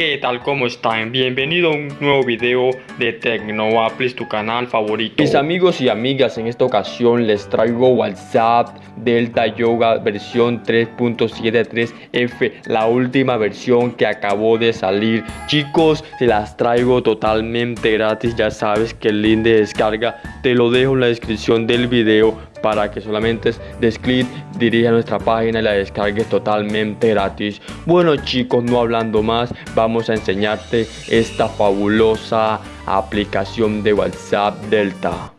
¿Qué tal? ¿Cómo están? Bienvenido a un nuevo video de Tecnoaplis, tu canal favorito. Mis amigos y amigas, en esta ocasión les traigo WhatsApp Delta Yoga versión 3.73F, la última versión que acabó de salir. Chicos, se las traigo totalmente gratis, ya sabes que el link de descarga te lo dejo en la descripción del video para que solamente des clic, dirija nuestra página y la descargues totalmente gratis. Bueno chicos, no hablando más, vamos a enseñarte esta fabulosa aplicación de WhatsApp Delta.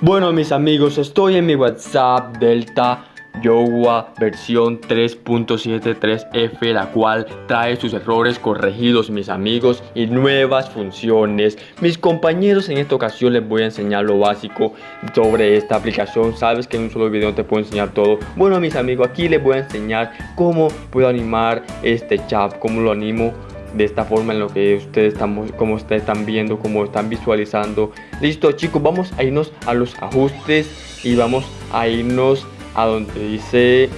Bueno mis amigos, estoy en mi WhatsApp Delta Yowa versión 3.73F la cual trae sus errores corregidos mis amigos y nuevas funciones. Mis compañeros en esta ocasión les voy a enseñar lo básico sobre esta aplicación. Sabes que en un solo video te puedo enseñar todo. Bueno mis amigos aquí les voy a enseñar cómo puedo animar este chat cómo lo animo de esta forma en lo que ustedes están, como ustedes están viendo, como están visualizando. Listo chicos, vamos a irnos a los ajustes y vamos a irnos a donde dice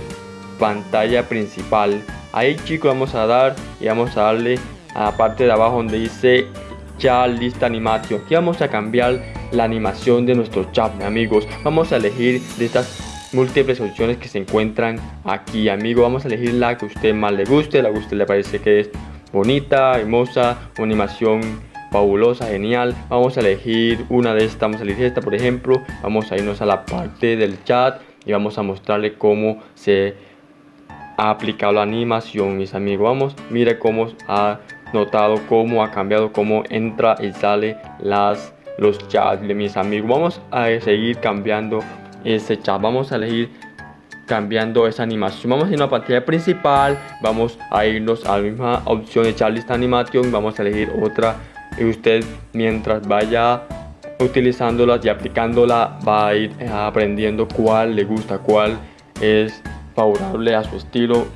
pantalla principal. Ahí chicos vamos a dar y vamos a darle a la parte de abajo donde dice chat lista animación. Aquí vamos a cambiar la animación de nuestro chat amigos. Vamos a elegir de estas múltiples opciones que se encuentran aquí amigo. Vamos a elegir la que a usted más le guste la que usted le parece que es bonita hermosa una animación fabulosa, genial. Vamos a elegir una de estas, vamos a elegir esta por ejemplo. Vamos a irnos a la parte del chat y vamos a mostrarle cómo se ha aplicado la animación mis amigos. Vamos mire cómo ha notado cómo ha cambiado cómo entra y sale las los chats mis amigos. Vamos a seguir cambiando ese chat vamos a elegir cambiando esa animación. Vamos a ir a la pantalla principal vamos a irnos a la misma opción de chat lista animación vamos a elegir otra y usted mientras vaya utilizándolas y aplicándola va a ir eh, aprendiendo cuál le gusta, cuál es favorable a su estilo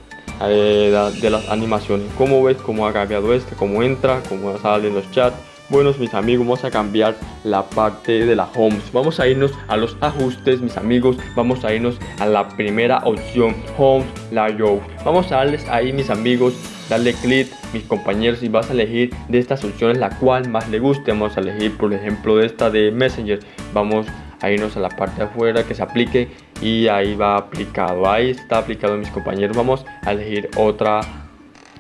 eh, de las animaciones. Como ves, cómo ha cambiado este, cómo entra, cómo sale en los chats. Buenos mis amigos, vamos a cambiar la parte de la homes. Vamos a irnos a los ajustes, mis amigos. Vamos a irnos a la primera opción, home layout. Vamos a darles ahí, mis amigos, darle clic mis compañeros y vas a elegir de estas opciones la cual más le guste. Vamos a elegir por ejemplo de esta de messenger. Vamos a irnos a la parte de afuera que se aplique y ahí va aplicado. Ahí está aplicado mis compañeros. Vamos a elegir otra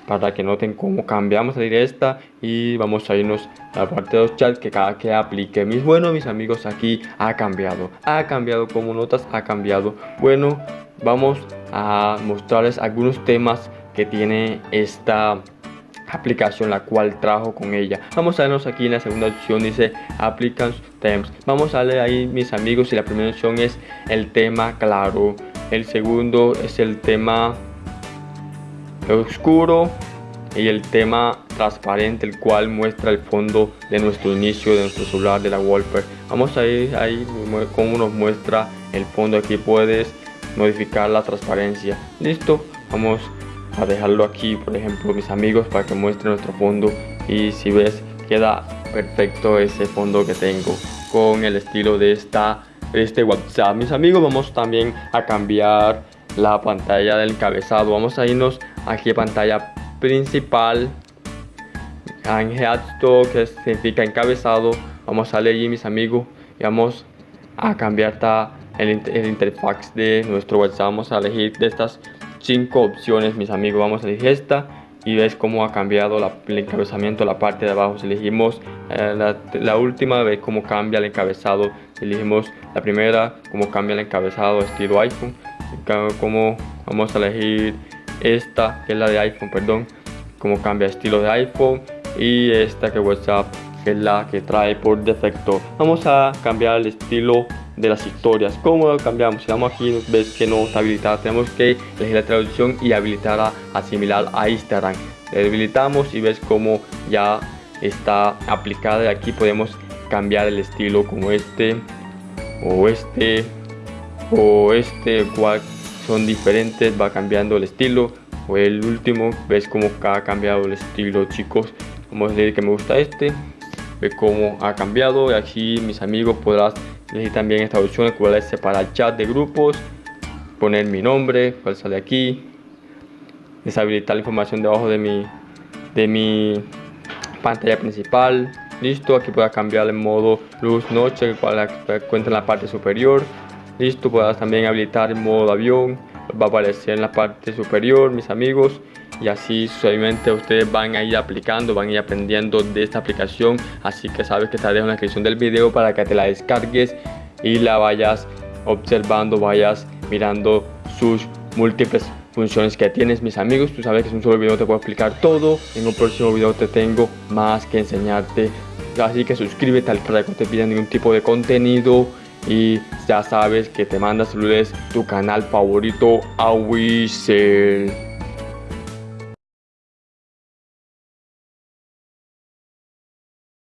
para que noten cómo cambiamos a esta y vamos a irnos a la parte de los chats que cada que aplique. Mis bueno mis amigos aquí ha cambiado. Ha cambiado como notas ha cambiado. Bueno vamos a mostrarles algunos temas tiene esta aplicación la cual trajo con ella. Vamos a vernos aquí en la segunda opción dice applicants themes vamos a leer ahí mis amigos y la primera opción es el tema claro. El segundo es el tema oscuro y el tema transparente el cual muestra el fondo de nuestro inicio de nuestro celular de la wallpaper. Vamos a ir ahí como nos muestra el fondo. Aquí puedes modificar la transparencia. Listo vamos a dejarlo aquí por ejemplo mis amigos para que muestre nuestro fondo. Y si ves queda perfecto ese fondo que tengo con el estilo de esta este whatsapp. Mis amigos vamos también a cambiar la pantalla del encabezado vamos a irnos aquí a pantalla principal. En headstock que significa encabezado. Vamos a leer mis amigos y vamos a cambiar el, el interfaz de nuestro whatsapp. Vamos a elegir de estas cinco opciones mis amigos. Vamos a elegir esta y ves cómo ha cambiado el encabezamiento la parte de abajo. Si elegimos eh, la, última vez cómo cambia el encabezado. Si elegimos la primera cómo cambia el encabezado estilo iphone. Como vamos a elegir esta que es la de iphone perdón. Cómo cambia estilo de iphone y esta que whatsapp que es la que trae por defecto. Vamos a cambiar el estilo de las historias. ¿Cómo lo cambiamos? Si vamos aquí, ves que no está habilitada. Tenemos que elegir la traducción y habilitarla a similar a Instagram. Le habilitamos y ves cómo ya está aplicada. Y aquí podemos cambiar el estilo como este o este o este cual son diferentes va cambiando el estilo o el último ves cómo ha cambiado el estilo chicos vamos a decir que me gusta este ve cómo ha cambiado y aquí mis amigos podrás elegir también esta opción, cual es separar chat de grupos, poner mi nombre, cual sale aquí, deshabilitar la información debajo de mi, de mi pantalla principal, listo, aquí puedes cambiar el modo luz noche, cual se encuentra en la parte superior, listo, puedes también habilitar el modo avión, va a aparecer en la parte superior, mis amigos, y así suavemente ustedes van a ir aplicando, van a ir aprendiendo de esta aplicación. Así que sabes que te dejo en la descripción del video para que te la descargues y la vayas observando, vayas mirando sus múltiples funciones que tienes. Mis amigos tú sabes que en un solo video te puedo explicar todo. En un próximo video te tengo más que enseñarte. Así que suscríbete al canal que no te pida ningún tipo de contenido. Y ya sabes que te manda saludos tu canal favorito a